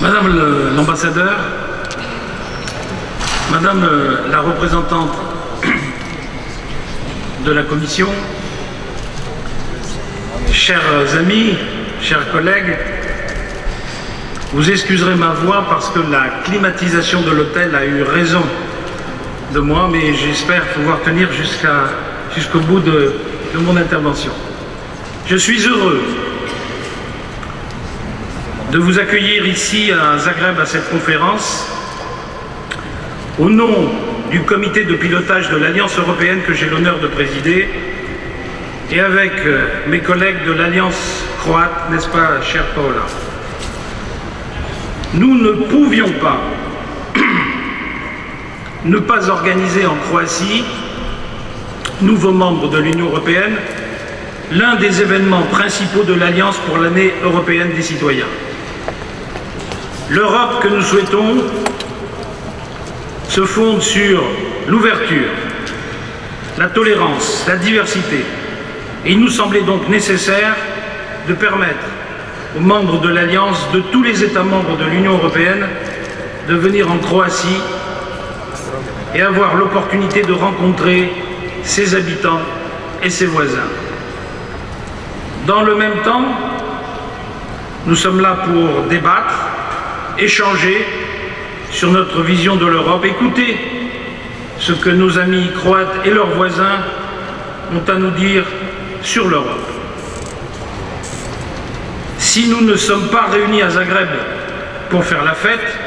Madame l'ambassadeur, Madame la représentante de la Commission, chers amis, chers collègues, vous excuserez ma voix parce que la climatisation de l'hôtel a eu raison de moi, mais j'espère pouvoir tenir jusqu'au bout de, de mon intervention. Je suis heureux de vous accueillir ici à Zagreb à cette conférence au nom du comité de pilotage de l'Alliance européenne que j'ai l'honneur de présider et avec euh, mes collègues de l'Alliance croate, n'est-ce pas, cher Paola Nous ne pouvions pas ne pas organiser en Croatie, nouveau membre de l'Union européenne, l'un des événements principaux de l'Alliance pour l'année européenne des citoyens. L'Europe que nous souhaitons se fonde sur l'ouverture, la tolérance, la diversité. Et il nous semblait donc nécessaire de permettre aux membres de l'Alliance de tous les États membres de l'Union européenne de venir en Croatie et avoir l'opportunité de rencontrer ses habitants et ses voisins. Dans le même temps, nous sommes là pour débattre, échanger sur notre vision de l'Europe, écouter ce que nos amis croates et leurs voisins ont à nous dire sur l'Europe. Si nous ne sommes pas réunis à Zagreb pour faire la fête,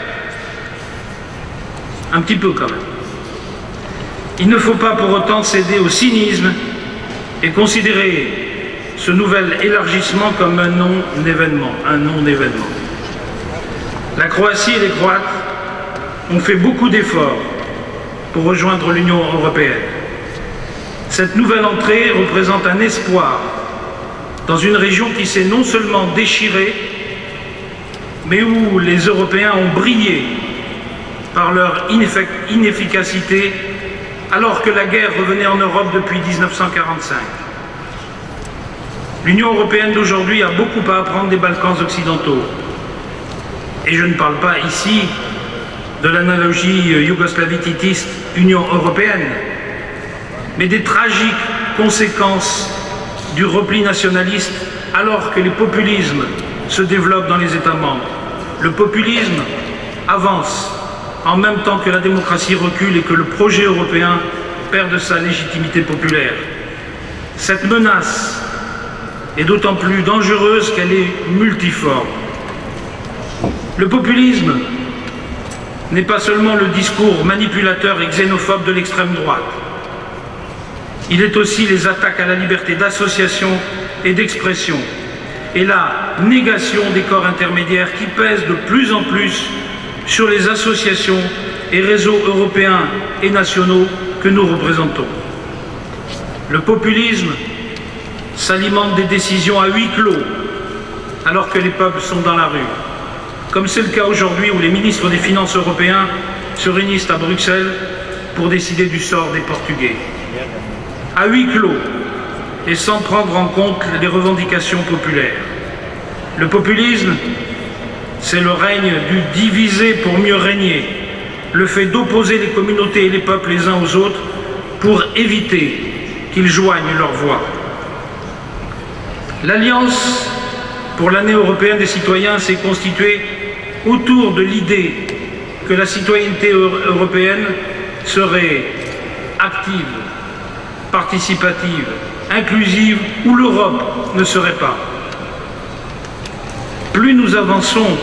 un petit peu quand même, il ne faut pas pour autant céder au cynisme et considérer ce nouvel élargissement comme un non-événement, un non-événement. La Croatie et les Croates ont fait beaucoup d'efforts pour rejoindre l'Union européenne. Cette nouvelle entrée représente un espoir dans une région qui s'est non seulement déchirée, mais où les Européens ont brillé par leur inefficacité alors que la guerre revenait en Europe depuis 1945. L'Union européenne d'aujourd'hui a beaucoup à apprendre des Balkans occidentaux. Et je ne parle pas ici de l'analogie yougoslavie-titiste Union européenne, mais des tragiques conséquences du repli nationaliste alors que les populismes se développent dans les États membres. Le populisme avance en même temps que la démocratie recule et que le projet européen perd de sa légitimité populaire. Cette menace est d'autant plus dangereuse qu'elle est multiforme. Le populisme n'est pas seulement le discours manipulateur et xénophobe de l'extrême droite. Il est aussi les attaques à la liberté d'association et d'expression et la négation des corps intermédiaires qui pèsent de plus en plus sur les associations et réseaux européens et nationaux que nous représentons. Le populisme s'alimente des décisions à huis clos alors que les peuples sont dans la rue, comme c'est le cas aujourd'hui où les ministres des Finances européens se réunissent à Bruxelles pour décider du sort des Portugais. À huis clos et sans prendre en compte les revendications populaires. Le populisme c'est le règne du diviser pour mieux régner, le fait d'opposer les communautés et les peuples les uns aux autres pour éviter qu'ils joignent leur voix. L'Alliance pour l'année européenne des citoyens s'est constituée autour de l'idée que la citoyenneté européenne serait active, participative, inclusive, ou l'Europe ne serait pas. Plus nous avançons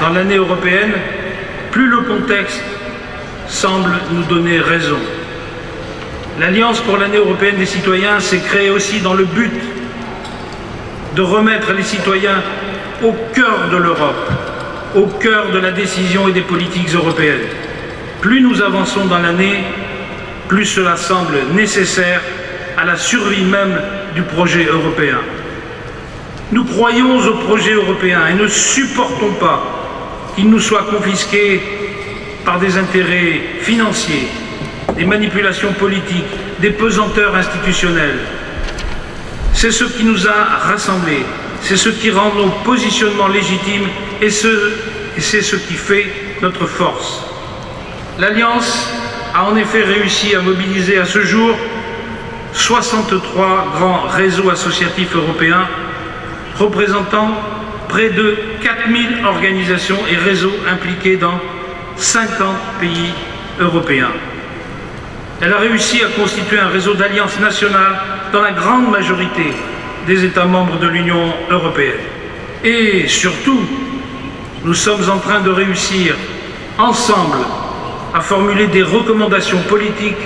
dans l'année européenne, plus le contexte semble nous donner raison. L'Alliance pour l'année européenne des citoyens s'est créée aussi dans le but de remettre les citoyens au cœur de l'Europe, au cœur de la décision et des politiques européennes. Plus nous avançons dans l'année, plus cela semble nécessaire à la survie même du projet européen. Nous croyons au projet européen et ne supportons pas qu'il nous soit confisqué par des intérêts financiers, des manipulations politiques, des pesanteurs institutionnelles. C'est ce qui nous a rassemblés, c'est ce qui rend nos positionnements légitimes et c'est ce qui fait notre force. L'Alliance a en effet réussi à mobiliser à ce jour 63 grands réseaux associatifs européens représentant près de 4000 organisations et réseaux impliqués dans 50 pays européens. Elle a réussi à constituer un réseau d'alliances nationales dans la grande majorité des États membres de l'Union européenne. Et surtout, nous sommes en train de réussir ensemble à formuler des recommandations politiques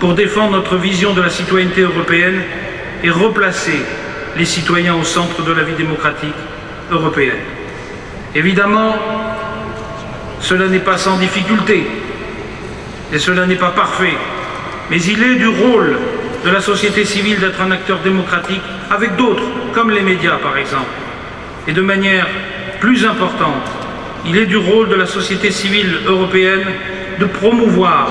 pour défendre notre vision de la citoyenneté européenne et replacer les citoyens au centre de la vie démocratique européenne. Évidemment, cela n'est pas sans difficulté et cela n'est pas parfait, mais il est du rôle de la société civile d'être un acteur démocratique avec d'autres, comme les médias par exemple. Et de manière plus importante, il est du rôle de la société civile européenne de promouvoir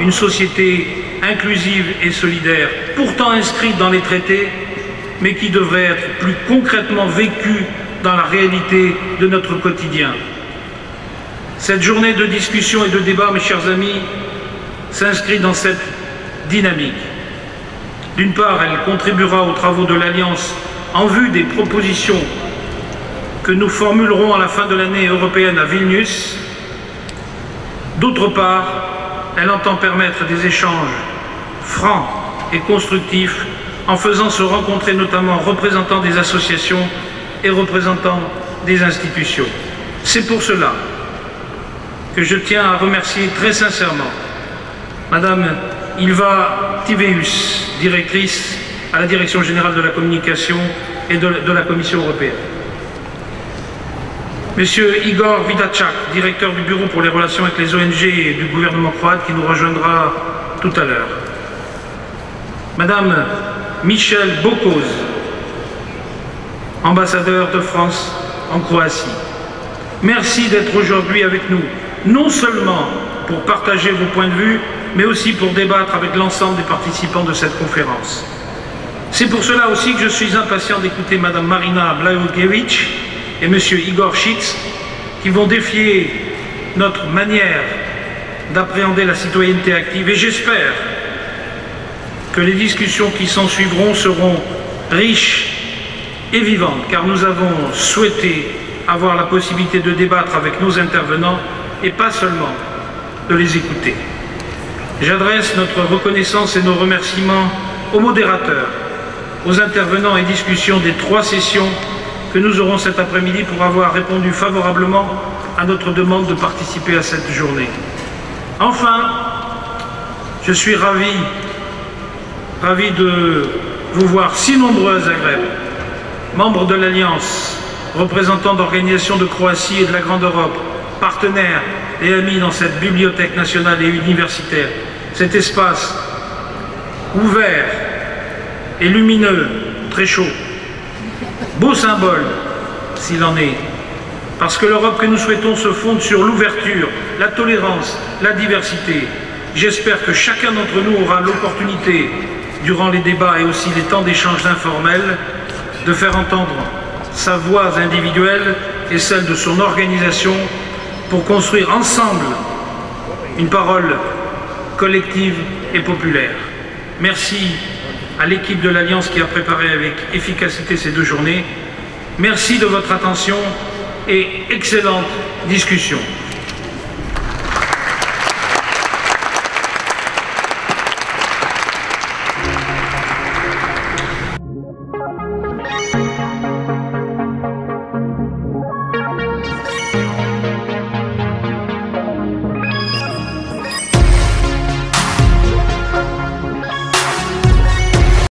une société inclusive et solidaire, pourtant inscrite dans les traités, mais qui devrait être plus concrètement vécue dans la réalité de notre quotidien. Cette journée de discussion et de débat, mes chers amis, s'inscrit dans cette dynamique. D'une part, elle contribuera aux travaux de l'Alliance en vue des propositions que nous formulerons à la fin de l'année européenne à Vilnius. D'autre part, elle entend permettre des échanges francs et constructifs en faisant se rencontrer notamment représentants des associations et représentants des institutions. C'est pour cela que je tiens à remercier très sincèrement Madame Ilva Tiveus, directrice à la Direction générale de la communication et de la Commission européenne. Monsieur Igor Vidachak, directeur du Bureau pour les relations avec les ONG du gouvernement croate, qui nous rejoindra tout à l'heure. Madame Michel Bokoz, ambassadeur de France en Croatie. Merci d'être aujourd'hui avec nous, non seulement pour partager vos points de vue, mais aussi pour débattre avec l'ensemble des participants de cette conférence. C'est pour cela aussi que je suis impatient d'écouter Madame Marina Blaoukevich et Monsieur Igor Schitz, qui vont défier notre manière d'appréhender la citoyenneté active. Et j'espère que les discussions qui s'en suivront seront riches et vivantes, car nous avons souhaité avoir la possibilité de débattre avec nos intervenants et pas seulement de les écouter. J'adresse notre reconnaissance et nos remerciements aux modérateurs, aux intervenants et discussions des trois sessions que nous aurons cet après-midi pour avoir répondu favorablement à notre demande de participer à cette journée. Enfin, je suis ravi, ravi de vous voir si nombreux à Zagreb, membres de l'Alliance, représentants d'organisations de Croatie et de la Grande Europe, partenaires et amis dans cette bibliothèque nationale et universitaire, cet espace ouvert et lumineux, très chaud, beau symbole s'il en est, parce que l'Europe que nous souhaitons se fonde sur l'ouverture, la tolérance, la diversité. J'espère que chacun d'entre nous aura l'opportunité, durant les débats et aussi les temps d'échange informels, de faire entendre sa voix individuelle et celle de son organisation pour construire ensemble une parole collective et populaire. Merci à l'équipe de l'Alliance qui a préparé avec efficacité ces deux journées. Merci de votre attention et excellente discussion.